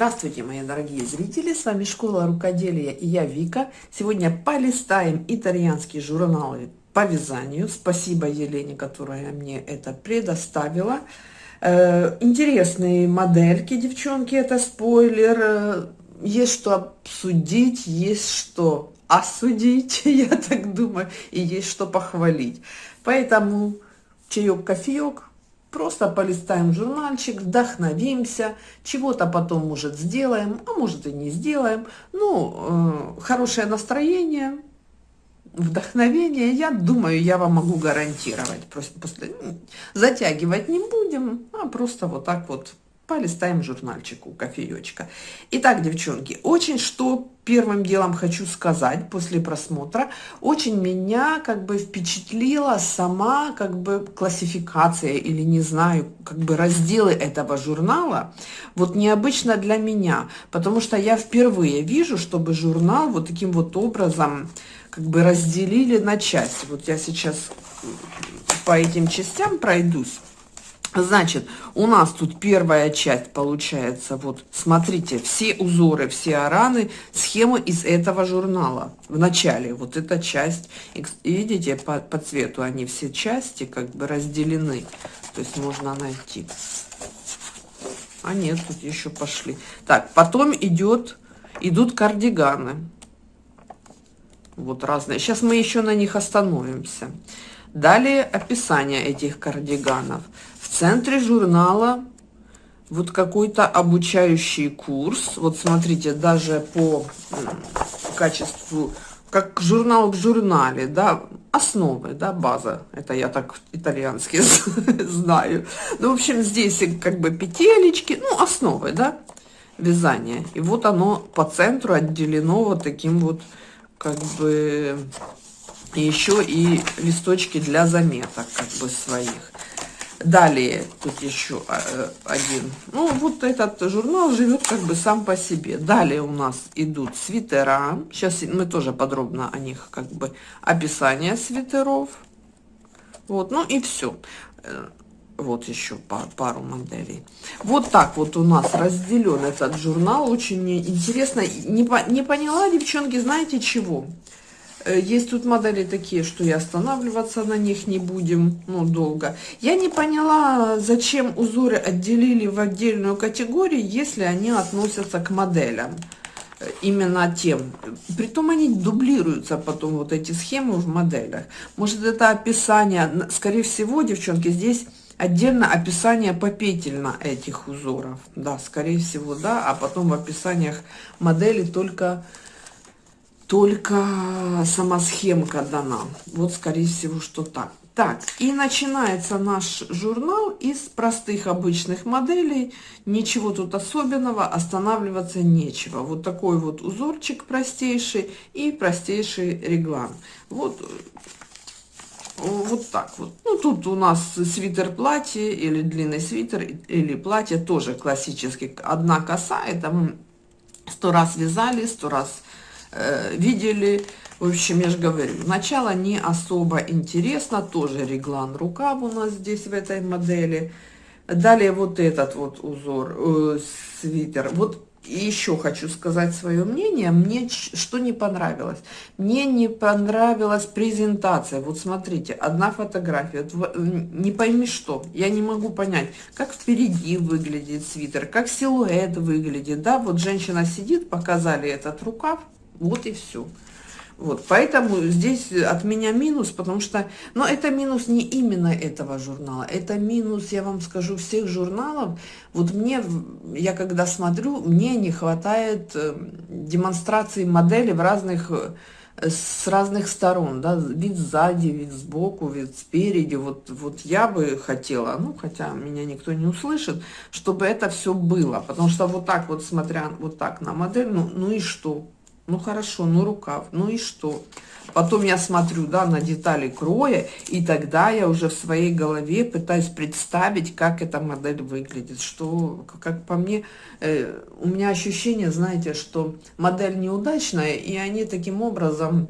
Здравствуйте, мои дорогие зрители! С вами Школа Рукоделия и я Вика. Сегодня полистаем итальянские журналы по вязанию. Спасибо Елене, которая мне это предоставила. Э, интересные модельки, девчонки, это спойлер. Э, есть что обсудить, есть что осудить, я так думаю, и есть что похвалить. Поэтому чаек, кофеек, Просто полистаем журнальчик, вдохновимся, чего-то потом, может, сделаем, а может и не сделаем. Ну, э, хорошее настроение, вдохновение, я думаю, я вам могу гарантировать. Просто после, затягивать не будем, а просто вот так вот полистаем журнальчику, кофеечка. Итак, девчонки, очень что первым делом хочу сказать после просмотра, очень меня как бы впечатлила сама как бы классификация или не знаю, как бы разделы этого журнала, вот необычно для меня, потому что я впервые вижу, чтобы журнал вот таким вот образом как бы разделили на части. Вот я сейчас по этим частям пройдусь. Значит, у нас тут первая часть получается, вот, смотрите, все узоры, все араны, схемы из этого журнала. В начале вот эта часть, видите, по, по цвету они все части как бы разделены, то есть можно найти. А нет, тут еще пошли. Так, потом идет, идут кардиганы. Вот разные. Сейчас мы еще на них остановимся. Далее описание этих кардиганов. В центре журнала вот какой-то обучающий курс. Вот смотрите, даже по качеству, как журнал в журнале, да, основы, да, база. Это я так итальянский знаю. Ну, в общем, здесь как бы петелечки, ну, основы, да, вязания. И вот оно по центру отделено вот таким вот, как бы, еще и листочки для заметок как бы своих. Далее тут еще э, один. Ну, вот этот журнал живет как бы сам по себе. Далее у нас идут свитера. Сейчас мы тоже подробно о них как бы описание свитеров. Вот, ну и все. Э, вот еще пар, пару моделей. Вот так вот у нас разделен этот журнал. Очень интересно. Не, не поняла, девчонки, знаете чего? Э, есть тут модели такие, что и останавливаться на них не будем, ну, долго. Я не поняла, зачем узоры отделили в отдельную категорию, если они относятся к моделям. Э, именно тем. Притом они дублируются потом, вот эти схемы в моделях. Может, это описание, скорее всего, девчонки, здесь отдельно описание попетельно этих узоров. Да, скорее всего, да. А потом в описаниях модели только только сама схемка дана. Вот, скорее всего, что так. Так, и начинается наш журнал из простых обычных моделей. Ничего тут особенного, останавливаться нечего. Вот такой вот узорчик простейший и простейший реглан. Вот, вот так вот. Ну, тут у нас свитер-платье или длинный свитер или платье тоже классический. Одна коса, это сто раз вязали, сто раз Э, видели. В общем, я же говорю, начало не особо интересно, тоже реглан рукав у нас здесь в этой модели. Далее вот этот вот узор, э, свитер. Вот еще хочу сказать свое мнение. Мне что не понравилось? Мне не понравилась презентация. Вот смотрите, одна фотография. Не пойми что. Я не могу понять, как впереди выглядит свитер, как силуэт выглядит. Да, вот женщина сидит, показали этот рукав. Вот и все. Вот, поэтому здесь от меня минус, потому что, но это минус не именно этого журнала, это минус, я вам скажу, всех журналов. Вот мне, я когда смотрю, мне не хватает э, демонстрации модели в разных, э, с разных сторон, да, вид сзади, вид сбоку, вид спереди. Вот, вот я бы хотела, ну, хотя меня никто не услышит, чтобы это все было, потому что вот так вот, смотря вот так на модель, ну, ну и что? Ну хорошо, ну рукав, ну и что? Потом я смотрю, да, на детали кроя, и тогда я уже в своей голове пытаюсь представить, как эта модель выглядит. Что, как по мне, э, у меня ощущение, знаете, что модель неудачная, и они таким образом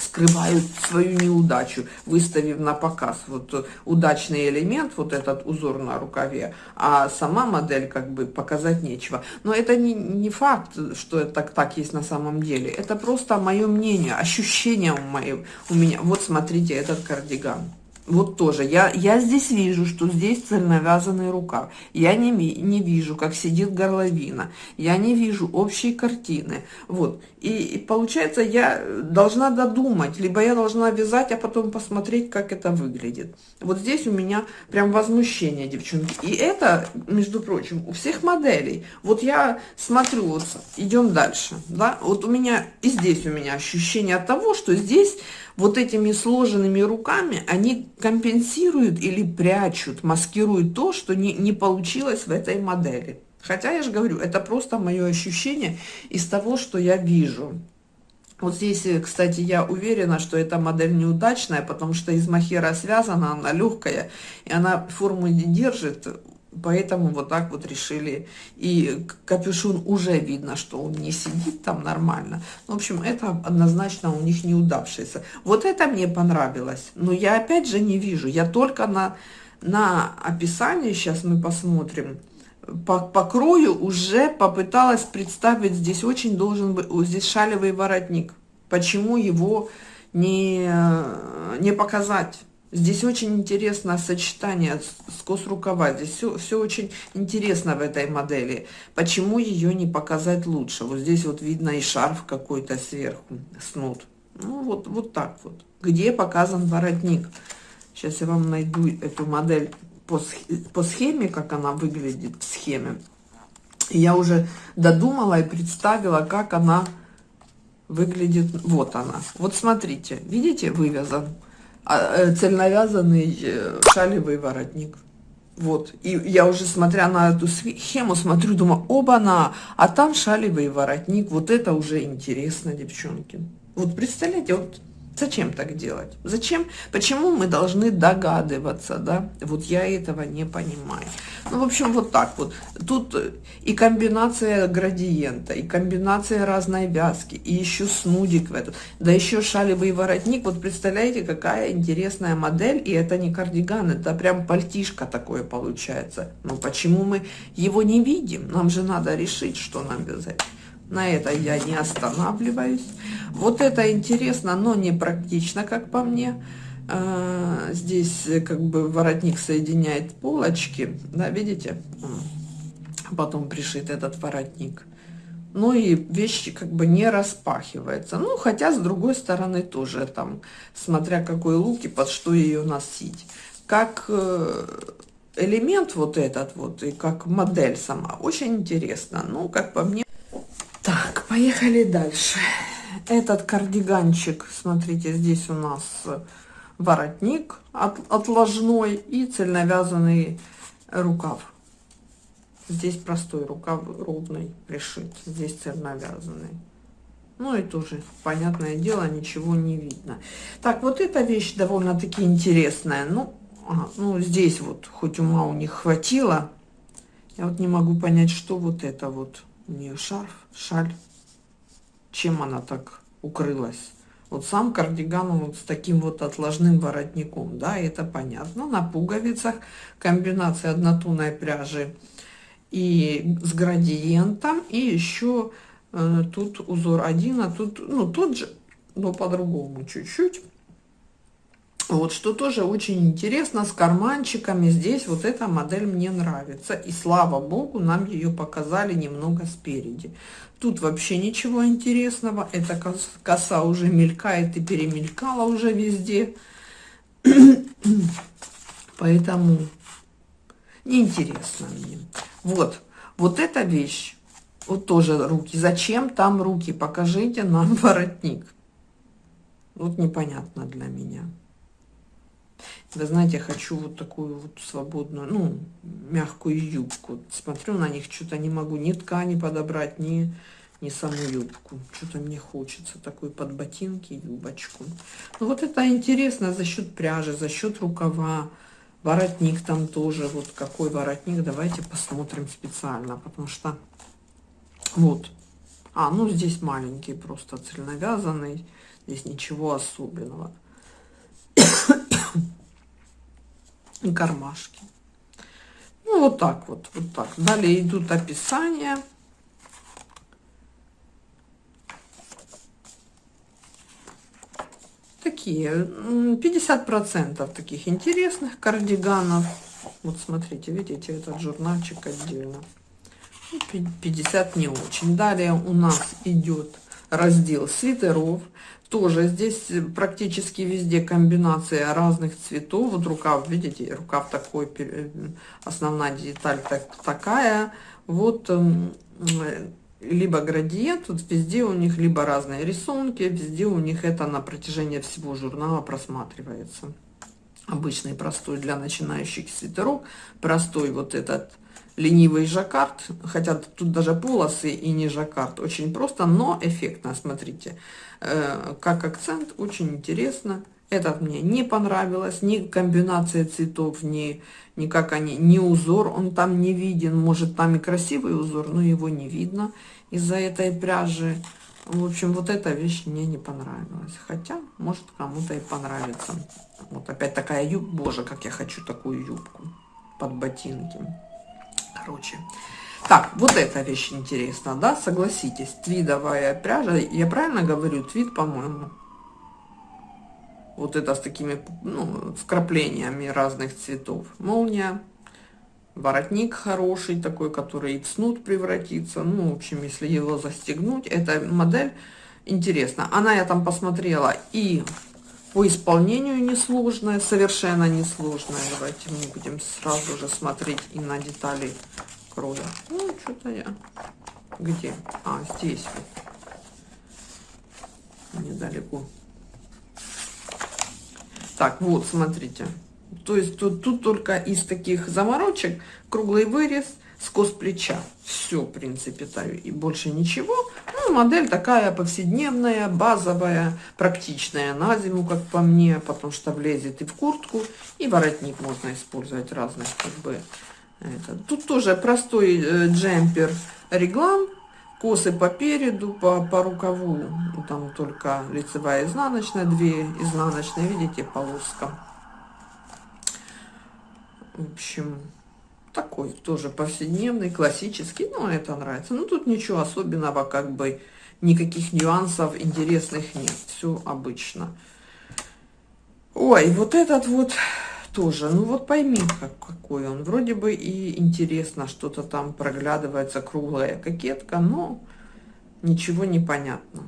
скрывают свою неудачу, выставив на показ вот удачный элемент, вот этот узор на рукаве, а сама модель как бы показать нечего. Но это не, не факт, что это так, так есть на самом деле. Это просто мое мнение, ощущение у, моей, у меня. Вот смотрите этот кардиган. Вот тоже. Я, я здесь вижу, что здесь цельновязанный рукав. Я не, не вижу, как сидит горловина. Я не вижу общей картины. Вот. И, и получается, я должна додумать. Либо я должна вязать, а потом посмотреть, как это выглядит. Вот здесь у меня прям возмущение, девчонки. И это, между прочим, у всех моделей. Вот я смотрю, вот идем дальше. Да? Вот у меня и здесь у меня ощущение того, что здесь вот этими сложенными руками они компенсируют или прячут, маскируют то, что не, не получилось в этой модели. Хотя, я же говорю, это просто мое ощущение из того, что я вижу. Вот здесь, э, кстати, я уверена, что эта модель неудачная, потому что из махера связана, она легкая, и она форму не держит. Поэтому вот так вот решили. И капюшон уже видно, что он не сидит там нормально. В общем, это однозначно у них неудавшееся. Вот это мне понравилось. Но я опять же не вижу. Я только на, на описании, сейчас мы посмотрим, по, по крою уже попыталась представить, здесь очень должен быть, здесь шалевый воротник. Почему его не, не показать? Здесь очень интересно сочетание скос рукава. Здесь все, все очень интересно в этой модели. Почему ее не показать лучше? Вот здесь вот видно и шарф какой-то сверху, снуд. Ну вот, вот так вот. Где показан воротник? Сейчас я вам найду эту модель по, по схеме, как она выглядит в схеме. Я уже додумала и представила, как она выглядит. Вот она. Вот смотрите, видите, вывязан цельновязанный э, шалевый воротник. Вот, и я уже, смотря на эту схему, смотрю, думаю, оба-на, а там шалевый воротник, вот это уже интересно, девчонки. Вот представляете, вот Зачем так делать? Зачем? Почему мы должны догадываться, да? Вот я этого не понимаю. Ну, в общем, вот так вот. Тут и комбинация градиента, и комбинация разной вязки, и еще снудик в этот, да еще шалевый воротник. Вот представляете, какая интересная модель, и это не кардиган, это прям пальтишко такое получается. Ну, почему мы его не видим? Нам же надо решить, что нам вязать. На это я не останавливаюсь. Вот это интересно, но не практично, как по мне. А, здесь как бы воротник соединяет полочки, да, видите? Потом пришит этот воротник. Ну и вещи как бы не распахивается. Ну, хотя с другой стороны тоже там, смотря какой лук и под что ее носить. Как э, элемент вот этот вот и как модель сама, очень интересно. Ну, как по мне, поехали дальше. Этот кардиганчик, смотрите, здесь у нас воротник от, отложной и цельновязанный рукав. Здесь простой рукав ровный пришит, здесь цельновязанный. Ну и тоже, понятное дело, ничего не видно. Так, вот эта вещь довольно-таки интересная. Ну, ага, ну, здесь вот, хоть ума у них хватило, я вот не могу понять, что вот это вот у нее шарф, шаль. Чем она так укрылась? Вот сам кардиган вот с таким вот отложным воротником, да, это понятно. На пуговицах комбинация однотонной пряжи и с градиентом, и еще э, тут узор один, а тут, ну, тот же, но по-другому чуть-чуть. Вот, что тоже очень интересно, с карманчиками. Здесь вот эта модель мне нравится. И слава богу, нам ее показали немного спереди. Тут вообще ничего интересного. Эта коса уже мелькает и перемелькала уже везде. Поэтому неинтересно мне. Вот, вот эта вещь. Вот тоже руки. Зачем там руки? Покажите нам воротник. Вот непонятно для меня. Вы знаете, я хочу вот такую вот свободную, ну, мягкую юбку. Смотрю на них, что-то не могу ни ткани подобрать, ни, ни саму юбку. Что-то мне хочется такой под ботинки юбочку. Ну, вот это интересно за счет пряжи, за счет рукава. Воротник там тоже, вот какой воротник, давайте посмотрим специально, потому что вот. А, ну здесь маленький, просто цельновязанный Здесь ничего особенного. И кармашки. Ну, вот так вот, вот так. Далее идут описания. Такие, 50% таких интересных кардиганов. Вот смотрите, видите, этот журнальчик отдельно. 50 не очень. Далее у нас идет раздел свитеров. Тоже здесь практически везде комбинация разных цветов. Вот рукав, видите, рукав такой, основная деталь так, такая. Вот эм, либо градиент, вот везде у них либо разные рисунки, везде у них это на протяжении всего журнала просматривается. Обычный простой для начинающих свитеров, простой вот этот ленивый жаккард, хотя тут даже полосы и не жаккард, очень просто, но эффектно, смотрите, э, как акцент, очень интересно. Этот мне не понравилось, ни комбинация цветов, ни, ни как они, ни узор, он там не виден, может там и красивый узор, но его не видно из-за этой пряжи. В общем, вот эта вещь мне не понравилась, хотя, может, кому-то и понравится. Вот опять такая юбка, боже, как я хочу такую юбку под ботинки короче. Так, вот эта вещь интересна, да, согласитесь, твидовая пряжа, я правильно говорю, твид, по-моему, вот это с такими, ну, вкраплениями разных цветов, молния, воротник хороший такой, который в снуд превратится, ну, в общем, если его застегнуть, эта модель интересна, она я там посмотрела и по исполнению несложная, совершенно несложная. Давайте мы будем сразу же смотреть и на детали кроя. Ну, что-то я... Где? А, здесь вот. Недалеко. Так, вот, смотрите. То есть тут, тут только из таких заморочек круглый вырез, скос плеча. Все, в принципе, таю и больше ничего. Ну, модель такая повседневная, базовая, практичная на зиму, как по мне, потому что влезет и в куртку, и воротник можно использовать разных, как бы. Это. Тут тоже простой э, джемпер реглан, косы по переду, по, по рукаву, там только лицевая изнаночная, две изнаночные, видите, полоска. В общем, такой тоже повседневный, классический, ну, это нравится. Ну, тут ничего особенного, как бы, никаких нюансов интересных нет, все обычно. Ой, вот этот вот тоже, ну вот пойми, как, какой он. Вроде бы и интересно, что-то там проглядывается, круглая кокетка, но ничего не понятно,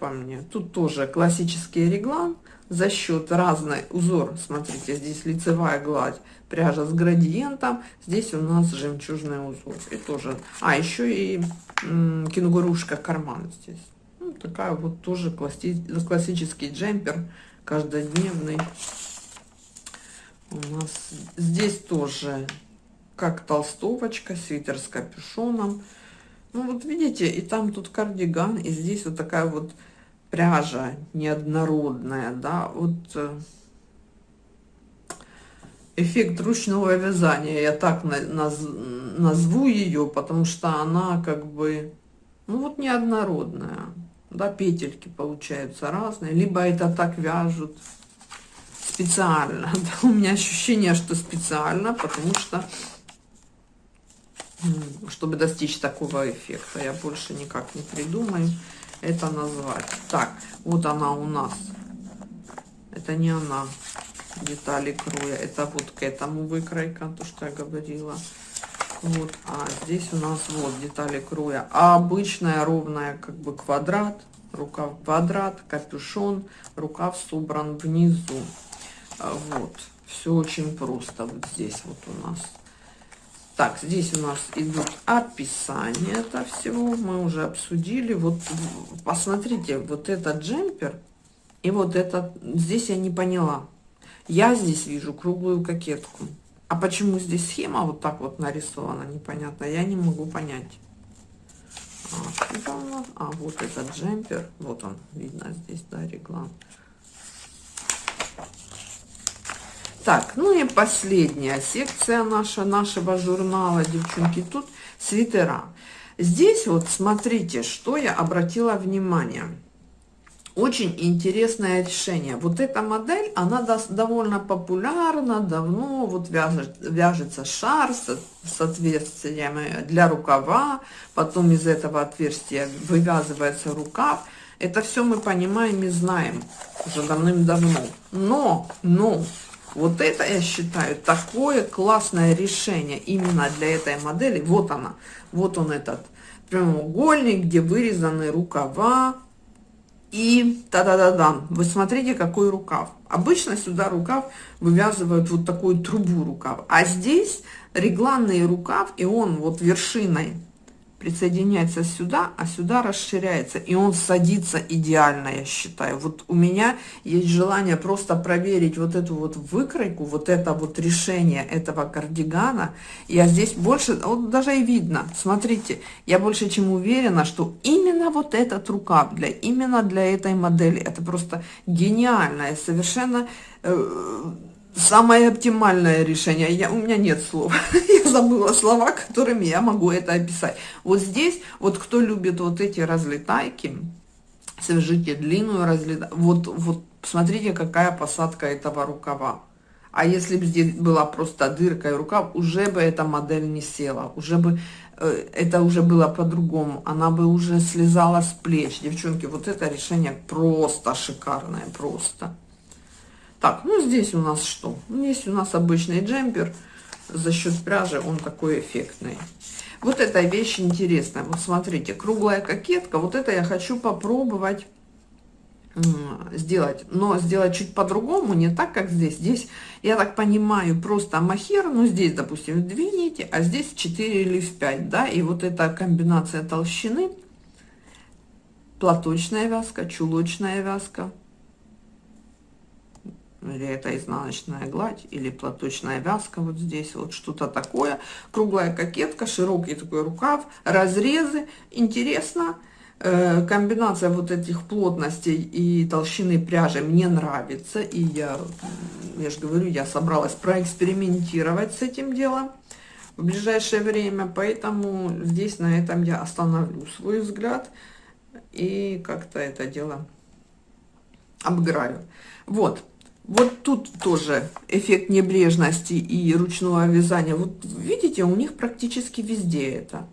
по мне. Тут тоже классический реглан, за счет разной узор, смотрите, здесь лицевая гладь, пряжа с градиентом, здесь у нас жемчужный узор. И тоже, а еще и кенгурушка карман здесь. Ну, такая вот тоже класси, классический джемпер, каждодневный. У нас здесь тоже как толстовочка, свитер с капюшоном. Ну вот видите, и там тут кардиган, и здесь вот такая вот пряжа неоднородная, да, вот э, эффект ручного вязания, я так наз, назву ее, потому что она как бы, ну вот неоднородная, да, петельки получаются разные, либо это так вяжут специально, да, у меня ощущение, что специально, потому что, чтобы достичь такого эффекта, я больше никак не придумаю, это назвать. Так, вот она у нас. Это не она. Детали кроя. Это вот к этому выкройка, то, что я говорила. Вот, а здесь у нас вот детали кроя. А обычная ровная как бы квадрат. Рукав квадрат, капюшон, рукав собран внизу. А вот, все очень просто вот здесь вот у нас. Так, здесь у нас идут описания этого всего. Мы уже обсудили. Вот посмотрите, вот этот джемпер и вот этот. Здесь я не поняла. Я здесь вижу круглую кокетку. А почему здесь схема вот так вот нарисована, непонятно. Я не могу понять. А, а вот этот джемпер. Вот он, видно здесь, да, реглан. Так, ну и последняя секция наша, нашего журнала, девчонки, тут свитера. Здесь вот смотрите, что я обратила внимание. очень интересное решение. Вот эта модель, она довольно популярна, давно вот вяжет, вяжется шар с, с отверстиями для рукава, потом из этого отверстия вывязывается рукав. Это все мы понимаем и знаем уже давным-давно. Но, но, вот это, я считаю, такое классное решение именно для этой модели. Вот она, вот он этот прямоугольник, где вырезаны рукава, и та-да-да-да, вы смотрите, какой рукав. Обычно сюда рукав вывязывают вот такую трубу рукав. А здесь регланный рукав, и он вот вершиной присоединяется сюда, а сюда расширяется, и он садится идеально, я считаю. Вот у меня есть желание просто проверить вот эту вот выкройку, вот это вот решение этого кардигана. Я здесь больше, вот даже и видно, смотрите, я больше чем уверена, что именно вот этот рукав, для, именно для этой модели, это просто гениальное, совершенно... Э, самое оптимальное решение. Я, у меня нет слов. я забыла слова, которыми я могу это описать. Вот здесь, вот кто любит вот эти разлетайки, свяжите длинную разлетайку. Вот, вот смотрите, какая посадка этого рукава. А если бы здесь была просто дырка и рукав, уже бы эта модель не села, уже бы э, это уже было по-другому, она бы уже слезала с плеч. Девчонки, вот это решение просто шикарное, просто. Так, ну здесь у нас что? Здесь у нас обычный джемпер. За счет пряжи он такой эффектный. Вот эта вещь интересная. Вот смотрите, круглая кокетка. Вот это я хочу попробовать сделать, но сделать чуть по-другому, не так, как здесь. Здесь, я так понимаю, просто махер, ну, здесь, допустим, две нити, а здесь 4 или в 5, да, и вот эта комбинация толщины, платочная вязка, чулочная вязка, или это изнаночная гладь, или платочная вязка вот здесь, вот что-то такое. Круглая кокетка, широкий такой рукав, разрезы. Интересно, э, комбинация вот этих плотностей и толщины пряжи мне нравится. И я, я же говорю, я собралась проэкспериментировать с этим делом в ближайшее время. Поэтому здесь на этом я остановлю свой взгляд и как-то это дело обыграю. Вот. Вот тут тоже эффект небрежности и ручного вязания. Вот видите, у них практически везде это.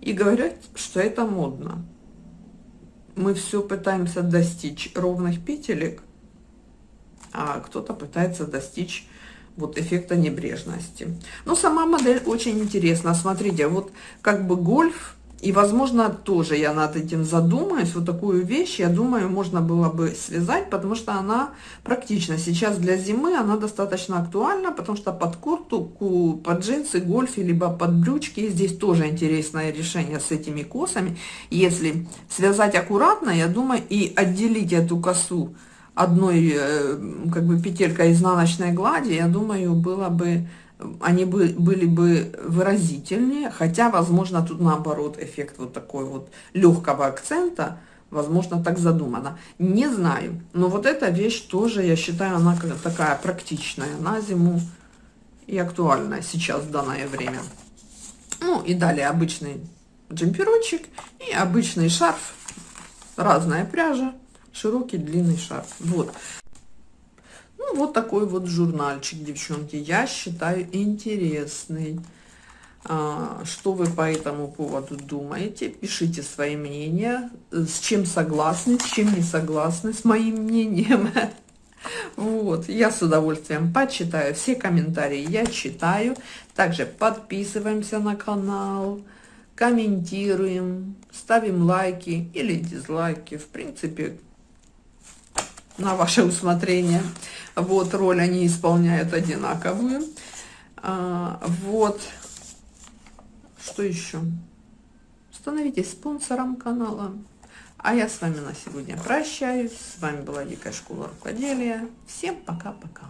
И говорят, что это модно. Мы все пытаемся достичь ровных петелек, а кто-то пытается достичь вот эффекта небрежности. Но сама модель очень интересна. Смотрите, вот как бы гольф и, возможно, тоже я над этим задумаюсь. Вот такую вещь, я думаю, можно было бы связать, потому что она практична. Сейчас для зимы она достаточно актуальна, потому что под куртку, под джинсы, гольфи, либо под брючки. Здесь тоже интересное решение с этими косами. Если связать аккуратно, я думаю, и отделить эту косу одной э, как бы петелькой изнаночной глади, я думаю, было бы они бы, были бы выразительнее, хотя, возможно, тут наоборот эффект вот такой вот легкого акцента, возможно, так задумано. Не знаю, но вот эта вещь тоже, я считаю, она такая практичная на зиму и актуальная сейчас в данное время. Ну и далее обычный джемперочек и обычный шарф, разная пряжа, широкий длинный шарф. Вот, ну, вот такой вот журнальчик, девчонки, я считаю интересный. А, что вы по этому поводу думаете? Пишите свои мнения, с чем согласны, с чем не согласны с моим мнением. Вот, я с удовольствием почитаю все комментарии, я читаю. Также подписываемся на канал, комментируем, ставим лайки или дизлайки. В принципе, на ваше усмотрение. Вот, роль они исполняют одинаковую. А, вот. Что еще? Становитесь спонсором канала. А я с вами на сегодня прощаюсь. С вами была Дикая школа рукоделия. Всем пока-пока.